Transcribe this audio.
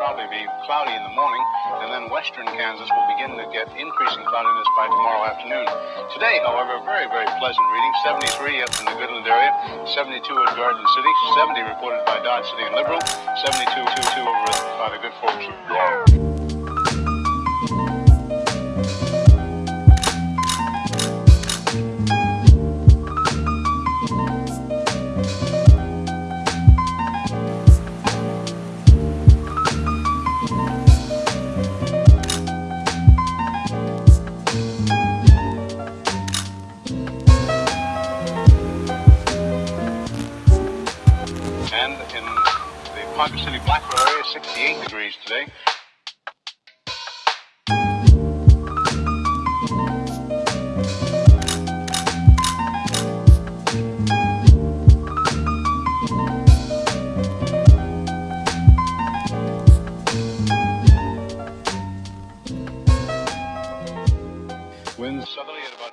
probably be cloudy in the morning, and then western Kansas will begin to get increasing cloudiness by tomorrow afternoon. Today, however, very, very pleasant reading. 73 up in the Goodland area, 72 at Garden City, 70 reported by Dodge City and Liberal, 72 22 over by the good folks of York. And in the Ponca City Blackwell area, 68 degrees today. Winds southerly at about